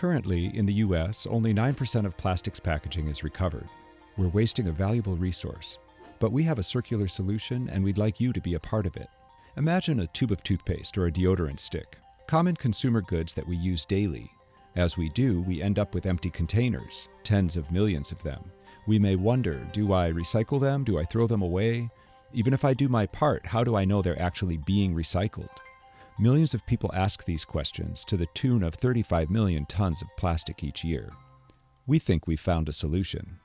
Currently, in the US, only 9% of plastics packaging is recovered. We're wasting a valuable resource. But we have a circular solution and we'd like you to be a part of it. Imagine a tube of toothpaste or a deodorant stick, common consumer goods that we use daily. As we do, we end up with empty containers, tens of millions of them. We may wonder do I recycle them? Do I throw them away? Even if I do my part, how do I know they're actually being recycled? Millions of people ask these questions to the tune of 35 million tons of plastic each year. We think we've found a solution.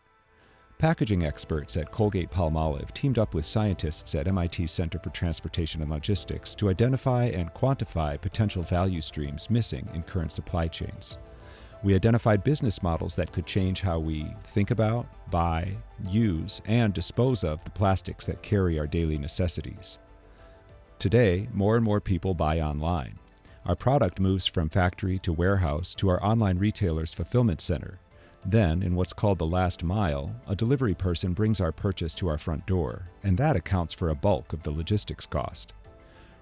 Packaging experts at Colgate Palmolive teamed up with scientists at MIT's Center for Transportation and Logistics to identify and quantify potential value streams missing in current supply chains. We identified business models that could change how we think about, buy, use, and dispose of the plastics that carry our daily necessities. Today, more and more people buy online. Our product moves from factory to warehouse to our online retailer's fulfillment center. Then, in what's called the last mile, a delivery person brings our purchase to our front door, and that accounts for a bulk of the logistics cost.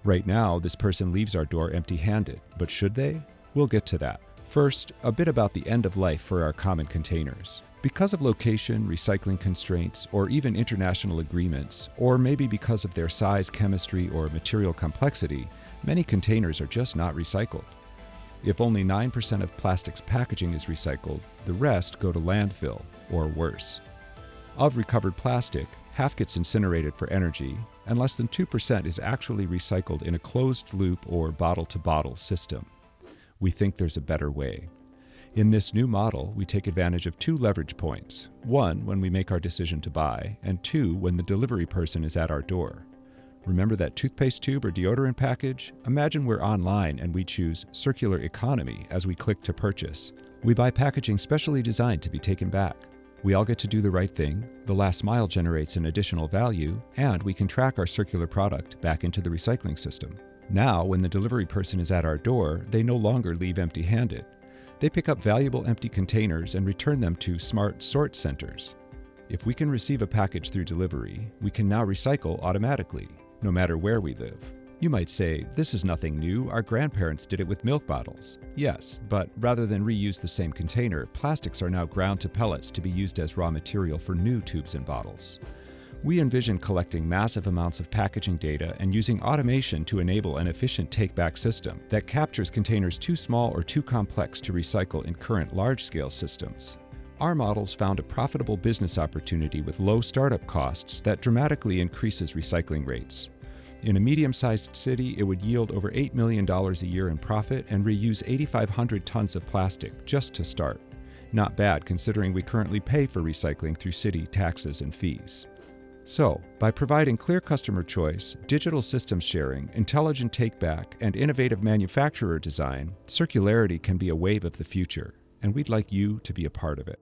Right now, this person leaves our door empty handed, but should they? We'll get to that. First, a bit about the end of life for our common containers. Because of location, recycling constraints, or even international agreements, or maybe because of their size, chemistry, or material complexity, many containers are just not recycled. If only 9% of plastics packaging is recycled, the rest go to landfill, or worse. Of recovered plastic, half gets incinerated for energy, and less than 2% is actually recycled in a closed loop or bottle to bottle system. We think there's a better way. In this new model, we take advantage of two leverage points one, when we make our decision to buy, and two, when the delivery person is at our door. Remember that toothpaste tube or deodorant package? Imagine we're online and we choose circular economy as we click to purchase. We buy packaging specially designed to be taken back. We all get to do the right thing, the last mile generates an additional value, and we can track our circular product back into the recycling system. Now, when the delivery person is at our door, they no longer leave empty handed. They pick up valuable empty containers and return them to smart sort centers. If we can receive a package through delivery, we can now recycle automatically, no matter where we live. You might say, this is nothing new, our grandparents did it with milk bottles. Yes, but rather than reuse the same container, plastics are now ground to pellets to be used as raw material for new tubes and bottles. We envision collecting massive amounts of packaging data and using automation to enable an efficient take-back system that captures containers too small or too complex to recycle in current large-scale systems. Our models found a profitable business opportunity with low startup costs that dramatically increases recycling rates. In a medium-sized city, it would yield over $8 million a year in profit and reuse 8,500 tons of plastic just to start. Not bad considering we currently pay for recycling through city taxes and fees. So, by providing clear customer choice, digital systems sharing, intelligent take-back, and innovative manufacturer design, circularity can be a wave of the future, and we'd like you to be a part of it.